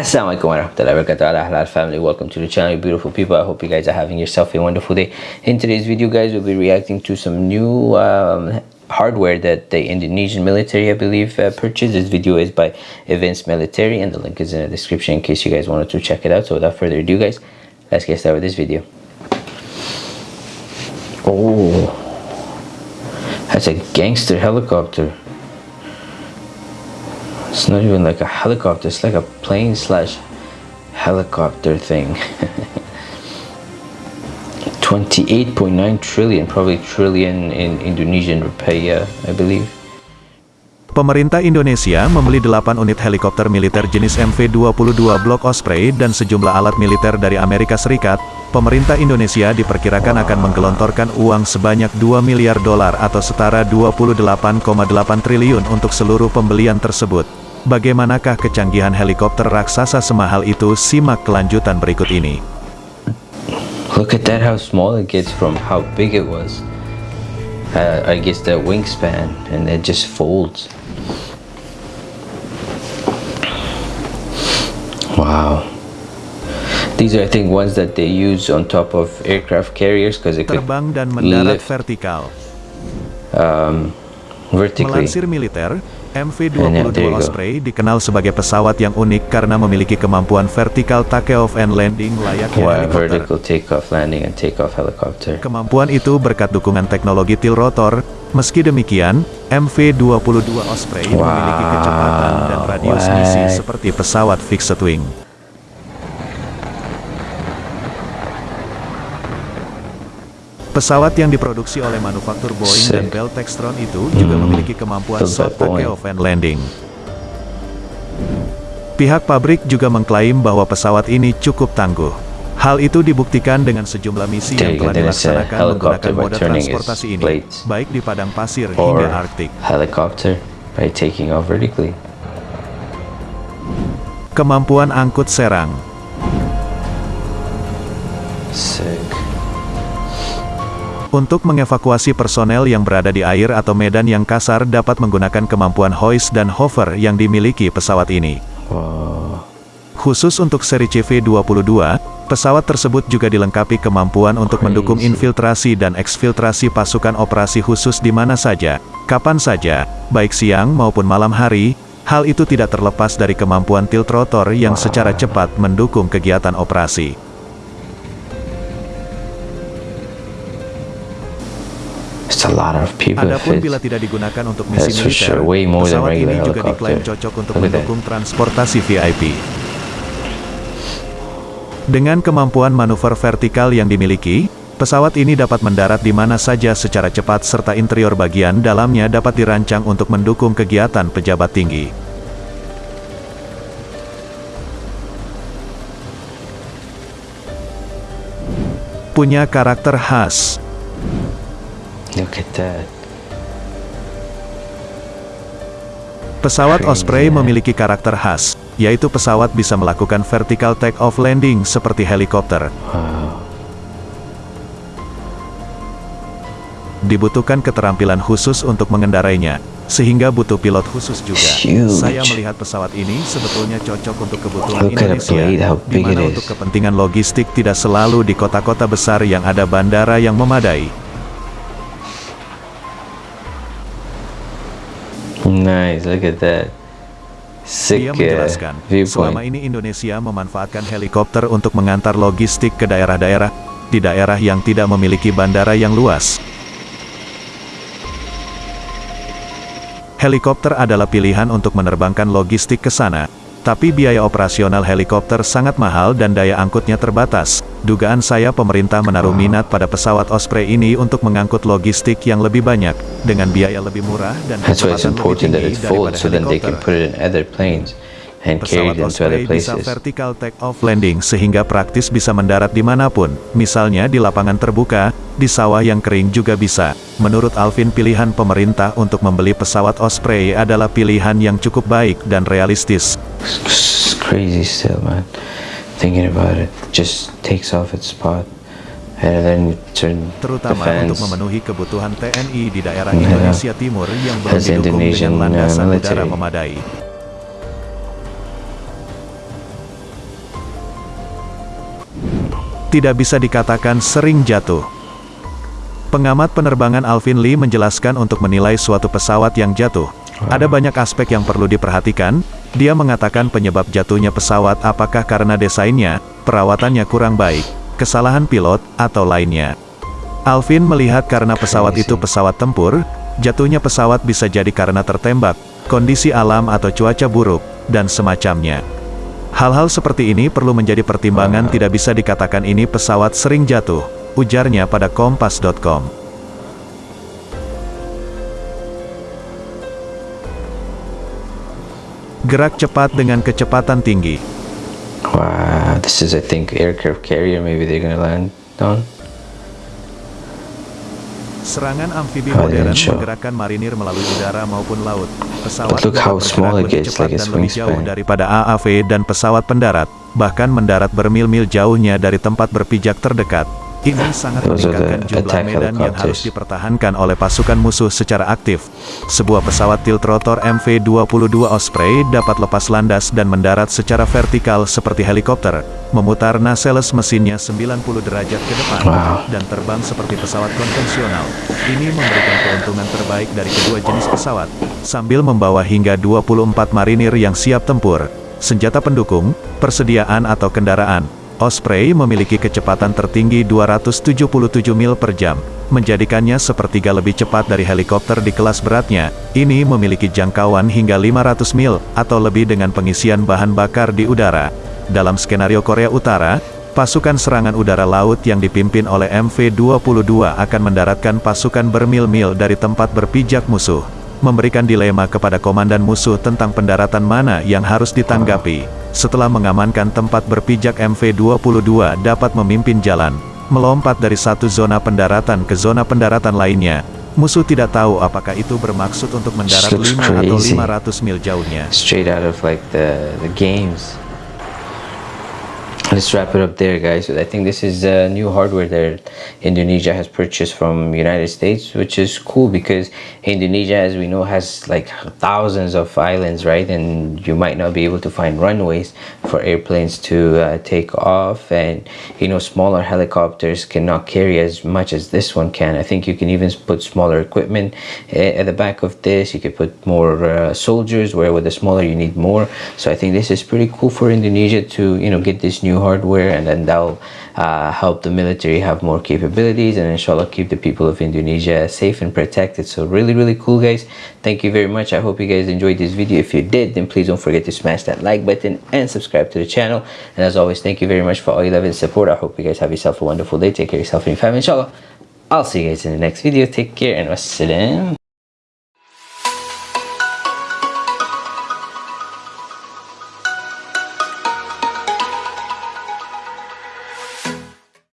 Assalamualaikum warahmatullahi wabarakatuh. Family welcome to the channel beautiful people. I hope you guys are having yourself a wonderful day. In today's video guys we'll be reacting to some new um, hardware that the indonesian military i believe uh, purchased. This video is by events military and the link is in the description in case you guys wanted to check it out. So without further ado guys let's get started with this video. Oh that's a gangster helicopter it's not even like a helicopter, it's like a plane slash helicopter thing. 28.9 trillion, probably trillion in Indonesian rupiah, I believe. Pemerintah Indonesia membeli 8 unit helikopter militer jenis MV-22 Block Osprey dan sejumlah alat militer dari Amerika Serikat. Pemerintah Indonesia diperkirakan akan menggelontorkan uang sebanyak 2 miliar dolar atau setara 28,8 triliun untuk seluruh pembelian tersebut. Bagaimanakah kecanggihan helikopter raksasa semahal itu? Simak kelanjutan berikut ini. Look at that how small it gets from how big it was. Uh, I guess the wingspan and it just folds. Wow. These are I think ones that they use on top of aircraft carriers because it could terbang dan mendarat lift, vertikal. Um, vertically. Melansir militer, MV-22 Osprey dikenal sebagai pesawat yang unik karena memiliki kemampuan vertical take-off and landing layaknya wow, helikopter. vertical take-off, landing, and take-off helicopter. Kemampuan itu berkat dukungan teknologi tilt rotor. Meski demikian, MV-22 Osprey wow, memiliki kecepatan dan radius what? misi seperti pesawat fixed wing. Pesawat yang diproduksi oleh manufaktur Boeing Sick. dan Bell Textron itu juga Hmm, memiliki kemampuan soft takeoff and landing. Pihak pabrik juga mengklaim bahwa pesawat ini cukup tangguh. Hal itu dibuktikan dengan sejumlah misi yang telah dilaksanakan menggunakan moda transportasi ini, baik di padang pasir hingga Arktik. helicopter by taking off vertically. Kemampuan angkut serang. Sick. Untuk mengevakuasi personel yang berada di air atau medan yang kasar dapat menggunakan kemampuan hoist dan hover yang dimiliki pesawat ini. Khusus untuk seri CV-22, pesawat tersebut juga dilengkapi kemampuan untuk mendukung infiltrasi dan eksfiltrasi pasukan operasi khusus di mana saja, kapan saja, baik siang maupun malam hari. Hal itu tidak terlepas dari kemampuan tilt rotor yang secara cepat mendukung kegiatan operasi. Adapun bila tidak digunakan untuk misi militer, pesawat ini juga diklaim cocok untuk mendukung transportasi VIP. Dengan kemampuan manuver vertikal yang dimiliki, pesawat ini dapat mendarat di mana saja secara cepat serta interior bagian dalamnya dapat dirancang untuk mendukung kegiatan pejabat tinggi. Punya karakter khas, Look at that. Pesawat Osprey man. memiliki karakter khas, yaitu pesawat bisa melakukan vertical take-off landing seperti helikopter. Wow. Dibutuhkan keterampilan khusus untuk mengendarainya, sehingga butuh pilot khusus juga. Saya melihat pesawat ini sebetulnya cocok untuk kebutuhan Look Indonesia, di mana untuk kepentingan logistik tidak selalu di kota-kota besar yang ada bandara yang memadai. Nice, look at that. Sick Dia uh, menjelaskan, selama viewpoint. ini Indonesia memanfaatkan helikopter untuk mengantar logistik ke daerah-daerah, di daerah yang tidak memiliki bandara yang luas. Helikopter adalah pilihan untuk menerbangkan logistik ke sana, tapi biaya operasional helikopter sangat mahal dan daya angkutnya terbatas. Dugaan saya pemerintah menaruh minat pada pesawat Osprey ini untuk mengangkut logistik yang lebih banyak, dengan biaya lebih murah dan kecepatan lebih tinggi daripada helikopter. and carry Pesawat them to other Osprey bisa vertical take-off landing sehingga praktis bisa mendarat di mana pun, misalnya di lapangan terbuka, di sawah yang kering juga bisa. Menurut Alvin pilihan pemerintah untuk membeli pesawat Osprey adalah pilihan yang cukup baik dan realistis. It's crazy still, man. Thinking about it, just takes off its spot, and then you turn Terutama defense. untuk memenuhi kebutuhan TNI di daerah Yeah. Indonesia Timur yang belum didukung Indonesian, dengan uh, landasan military. udara memadai. tidak bisa dikatakan sering jatuh. Pengamat penerbangan Alvin Lee menjelaskan untuk menilai suatu pesawat yang jatuh, ada banyak aspek yang perlu diperhatikan, dia mengatakan penyebab jatuhnya pesawat apakah karena desainnya, perawatannya kurang baik, kesalahan pilot, atau lainnya. Alvin melihat karena pesawat itu pesawat tempur, jatuhnya pesawat bisa jadi karena tertembak, kondisi alam atau cuaca buruk, dan semacamnya. Hal-hal seperti ini perlu menjadi pertimbangan tidak bisa dikatakan ini pesawat sering jatuh, ujarnya pada kompas.com. Gerak cepat dengan kecepatan tinggi. Wow, this is I think aircraft carrier maybe they're gonna land on. Serangan amfibi Oh, modern menggerakkan marinir melalui udara maupun laut. Pesawat look how small it gets, like its dan lebih jauh daripada AAV dan pesawat pendarat, bahkan mendarat bermil-mil jauhnya dari tempat berpijak terdekat. Ini sangat meningkatkan jumlah medan yang harus dipertahankan oleh pasukan musuh secara aktif. Sebuah pesawat tiltrotor MV-22 Osprey dapat lepas landas dan mendarat secara vertikal seperti helikopter, memutar nacelles mesinnya 90 derajat ke depan, Wow. dan terbang seperti pesawat konvensional. Ini memberikan keuntungan terbaik dari kedua jenis pesawat, sambil membawa hingga 24 marinir yang siap tempur. Senjata pendukung, persediaan atau kendaraan, Osprey memiliki kecepatan tertinggi 277 mil per jam, menjadikannya sepertiga lebih cepat dari helikopter di kelas beratnya. Ini memiliki jangkauan hingga 500 mil, atau lebih dengan pengisian bahan bakar di udara. Dalam skenario Korea Utara, pasukan serangan udara laut yang dipimpin oleh MV-22 akan mendaratkan pasukan bermil-mil dari tempat berpijak musuh, memberikan dilema kepada komandan musuh tentang pendaratan mana yang harus ditanggapi. Setelah mengamankan tempat berpijak MV-22 dapat memimpin jalan, melompat dari satu zona pendaratan ke zona pendaratan lainnya. Musuh tidak tahu apakah itu bermaksud untuk mendarat looks 5 atau crazy. 500 mil jauhnya. Straight out of like the the games. Let's wrap it up there, guys. I think this is uh, new hardware that Indonesia has purchased from United States, which is cool because Indonesia, as we know, has like thousands of islands, right? And you might not be able to find runways for airplanes to uh, take off, and you know, smaller helicopters cannot carry as much as this one can. I think you can even put smaller equipment uh, at the back of this. You could put more uh, soldiers, where with the smaller you need more. So I think this is pretty cool for Indonesia to you know get this hardware, and then that'll uh, help the military have more capabilities, and inshallah keep the people of Indonesia safe and protected. So really, really cool, guys. Thank you very much. I hope you guys enjoyed this video. If you did, then please don't forget to smash that like button and subscribe to the channel. And as always, thank you very much for all your love and support. I hope you guys have yourself a wonderful day. Take care of yourself and your family, inshallah. I'll see you guys in the next video. Take care and wassalam.